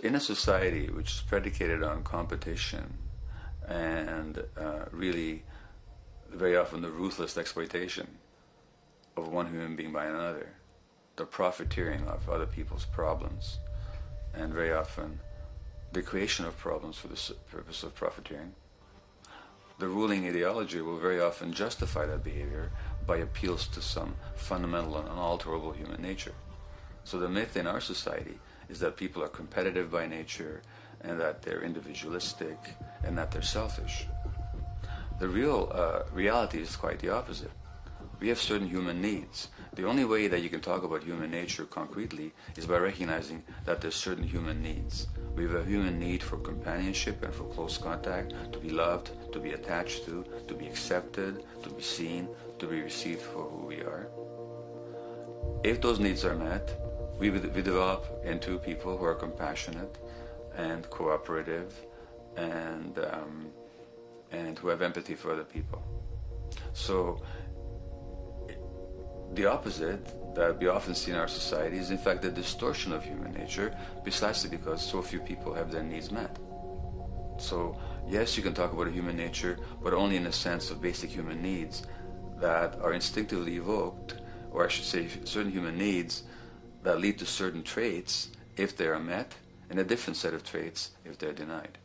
In a society which is predicated on competition and uh, really very often the ruthless exploitation of one human being by another, the profiteering of other people's problems, and very often the creation of problems for the purpose of profiteering, the ruling ideology will very often justify that behavior by appeals to some fundamental and unalterable human nature. So the myth in our society is that people are competitive by nature and that they're individualistic and that they're selfish. The real uh, reality is quite the opposite. We have certain human needs. The only way that you can talk about human nature concretely is by recognizing that there's certain human needs. We have a human need for companionship and for close contact, to be loved, to be attached to, to be accepted, to be seen, to be received for who we are. If those needs are met, we, we develop into people who are compassionate and cooperative and, um, and who have empathy for other people. So the opposite that we often see in our society is in fact the distortion of human nature precisely because so few people have their needs met. So yes, you can talk about a human nature, but only in a sense of basic human needs that are instinctively evoked, or I should say certain human needs that lead to certain traits if they are met, and a different set of traits if they're denied.